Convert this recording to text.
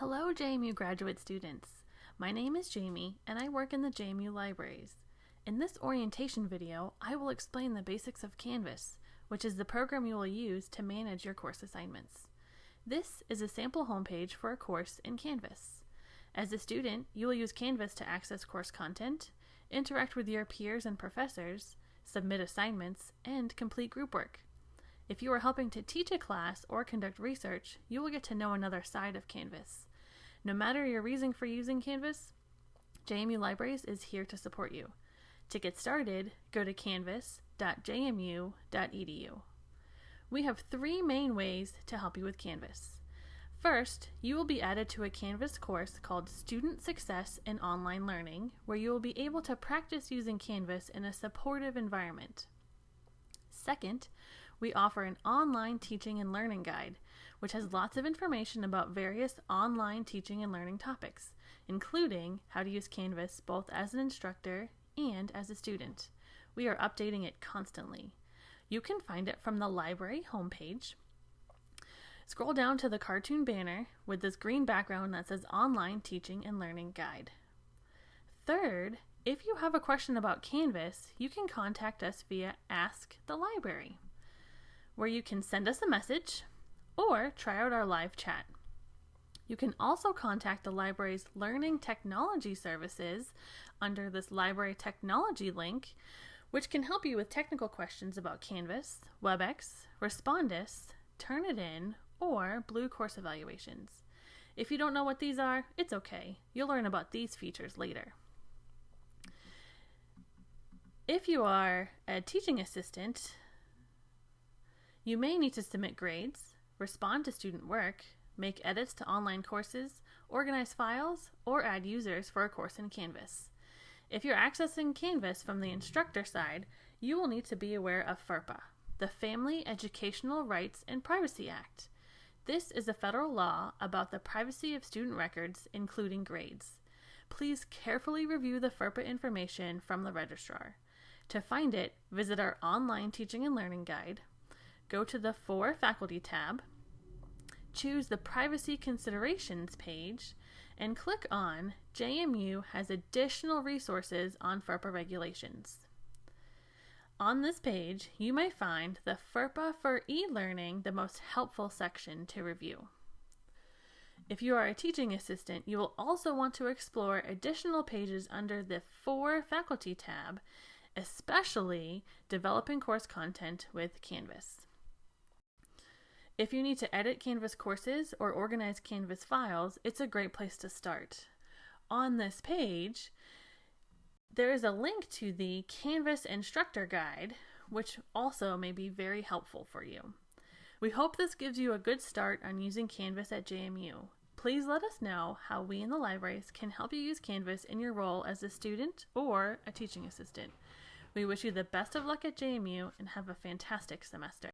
Hello, JMU graduate students. My name is Jamie, and I work in the JMU libraries. In this orientation video, I will explain the basics of Canvas, which is the program you will use to manage your course assignments. This is a sample homepage for a course in Canvas. As a student, you will use Canvas to access course content, interact with your peers and professors, submit assignments, and complete group work. If you are helping to teach a class or conduct research, you will get to know another side of Canvas. No matter your reason for using Canvas, JMU Libraries is here to support you. To get started, go to canvas.jmu.edu. We have three main ways to help you with Canvas. First, you will be added to a Canvas course called Student Success in Online Learning, where you will be able to practice using Canvas in a supportive environment. Second, we offer an online teaching and learning guide, which has lots of information about various online teaching and learning topics, including how to use Canvas both as an instructor and as a student. We are updating it constantly. You can find it from the library homepage. Scroll down to the cartoon banner with this green background that says Online Teaching and Learning Guide. Third, if you have a question about Canvas, you can contact us via Ask the Library where you can send us a message or try out our live chat. You can also contact the library's Learning Technology Services under this Library Technology link, which can help you with technical questions about Canvas, WebEx, Respondus, Turnitin, or Blue Course Evaluations. If you don't know what these are, it's okay. You'll learn about these features later. If you are a teaching assistant, you may need to submit grades, respond to student work, make edits to online courses, organize files, or add users for a course in Canvas. If you're accessing Canvas from the instructor side, you will need to be aware of FERPA, the Family Educational Rights and Privacy Act. This is a federal law about the privacy of student records, including grades. Please carefully review the FERPA information from the registrar. To find it, visit our online teaching and learning guide, go to the For Faculty tab, choose the Privacy Considerations page, and click on JMU has additional resources on FERPA regulations. On this page, you may find the FERPA for e-learning the most helpful section to review. If you are a teaching assistant, you will also want to explore additional pages under the For Faculty tab, especially developing course content with Canvas. If you need to edit Canvas courses or organize Canvas files, it's a great place to start. On this page, there is a link to the Canvas Instructor Guide, which also may be very helpful for you. We hope this gives you a good start on using Canvas at JMU. Please let us know how we in the libraries can help you use Canvas in your role as a student or a teaching assistant. We wish you the best of luck at JMU and have a fantastic semester.